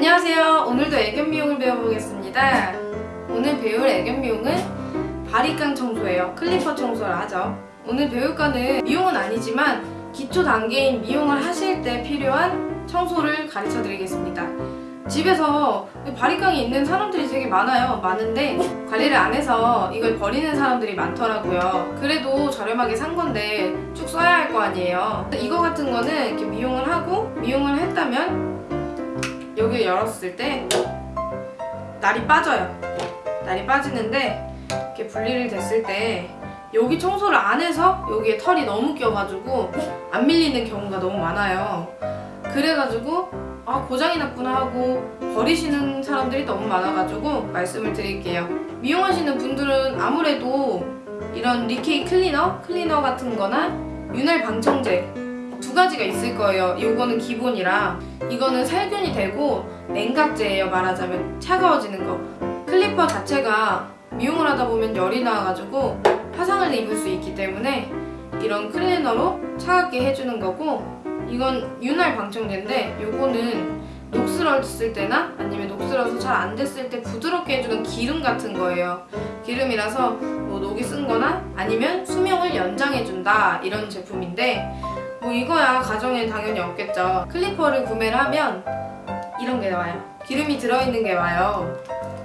안녕하세요. 오늘도 애견 미용을 배워보겠습니다. 오늘 배울 애견 미용은 바리깡 청소예요. clipper 청소를 하죠. 오늘 배울 거는 미용은 아니지만 기초 단계인 미용을 하실 때 필요한 청소를 가르쳐 드리겠습니다. 집에서 바리깡이 있는 사람들이 되게 많아요. 많은데 관리를 안 해서 이걸 버리는 사람들이 많더라고요. 그래도 저렴하게 산 건데 쭉 써야 할 거 아니에요. 이거 같은 거는 이렇게 미용을 하고 미용을 했다면 여기 열었을 때 날이 빠져요. 날이 빠지는데 이렇게 분리를 됐을 때 여기 청소를 안 해서 여기에 털이 너무 껴가지고 안 밀리는 경우가 너무 많아요. 그래가지고 아 고장이 났구나 하고 버리시는 사람들이 너무 많아가지고 말씀을 드릴게요. 미용하시는 분들은 아무래도 이런 리케이 클리너, 클리너 같은 거나 윤활 방청제 두 가지가 있을 거예요. 이거는 기본이라 이거는 살균이 되고 냉각제예요. 말하자면 차가워지는 거. 클리퍼 자체가 미용을 하다 보면 열이 나가지고 화상을 입을 수 있기 때문에 이런 클리너로 차갑게 해주는 거고 이건 윤활 방청제인데 이거는 녹슬었을 때나 아니면 녹슬어서 잘 안 됐을 때 부드럽게 해주는 기름 같은 거예요. 기름이라서 뭐 녹이 쓴 거나 아니면 수명을 연장해준다 이런 제품인데 뭐 이거야 가정에 당연히 없겠죠. clipper를 구매를 하면 이런 게 나와요. 기름이 들어있는 게 와요.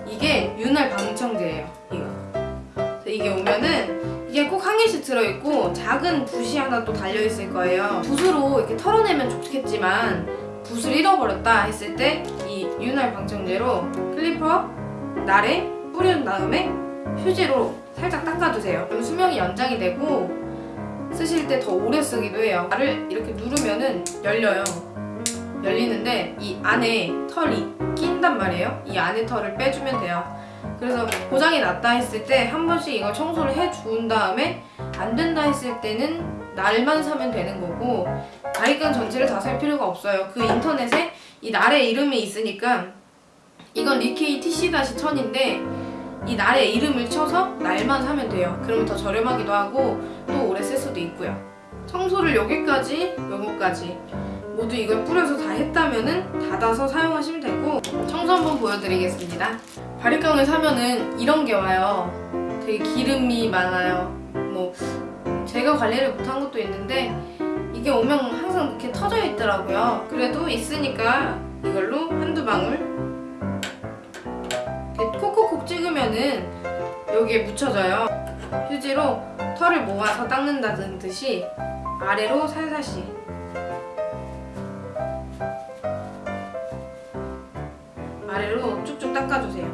이게 윤활 방청제예요. 이거. 이게 오면은 이게 꼭 한 개씩 들어있고 작은 붓이 하나 또 달려있을 거예요. 붓으로 이렇게 털어내면 좋겠지만 붓을 잃어버렸다 했을 때 이 윤활 방청제로 clipper 날에 뿌린 다음에 휴지로 살짝 닦아주세요. 그럼 수명이 연장이 되고 쓰실 때 더 오래 쓰기도 해요. 알을 이렇게 누르면은 열려요. 열리는데 이 안에 털이 낀단 말이에요. 이 안에 털을 빼주면 돼요. 그래서 고장이 났다 했을 때 한 번씩 이걸 청소를 해준 다음에 안 된다 했을 때는 날만 사면 되는 거고 바리깡 전체를 다 살 필요가 없어요. 그 인터넷에 이 날의 이름이 있으니까 이건 리케이 TC-1000인데 이 날의 이름을 쳐서 날만 사면 돼요. 그러면 더 저렴하기도 하고 또 오래 쓸 수도 있고요. 청소를 여기까지, 여기까지 모두 이걸 뿌려서 다 했다면 은 닫아서 사용하시면 되고 청소 한번 보여드리겠습니다. 바리깡을 사면은 이런 게 와요. 되게 기름이 많아요. 뭐 제가 관리를 못한 것도 있는데 이게 오면 항상 이렇게 터져 있더라고요. 그래도 있으니까 이걸로 한두 방울 여기에 묻혀져요. 휴지로 털을 모아서 닦는다는 듯이 아래로 살살씩 아래로 쭉쭉 닦아주세요.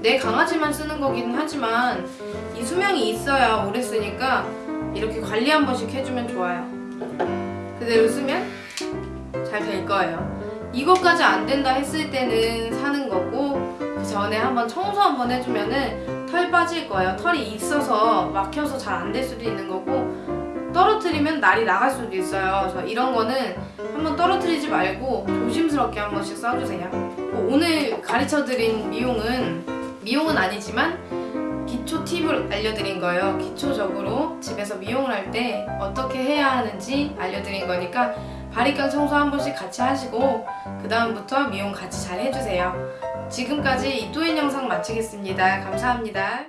내 강아지만 쓰는 거긴 하지만 이 수명이 있어야 오래 쓰니까 이렇게 관리 한 번씩 해주면 좋아요. 그대로 쓰면 잘 될 거예요. 이것까지 안 된다 했을 때는 사는 거고 그 전에 한번 청소 한번 해주면은 털 빠질 거예요. 털이 있어서 막혀서 잘 안 될 수도 있는 거고 떨어뜨리면 날이 나갈 수도 있어요. 저 이런 거는 한번 떨어뜨리지 말고 조심스럽게 한 번씩 써주세요. 뭐 오늘 가르쳐드린 미용은 미용은 아니지만 기초 팁을 알려드린 거예요. 기초적으로 집에서 미용을 할 때 어떻게 해야 하는지 알려드린 거니까 바리깡 청소 한 번씩 같이 하시고 그 다음부터 미용 같이 잘 해주세요. 지금까지 이또인 영상 마치겠습니다. 감사합니다.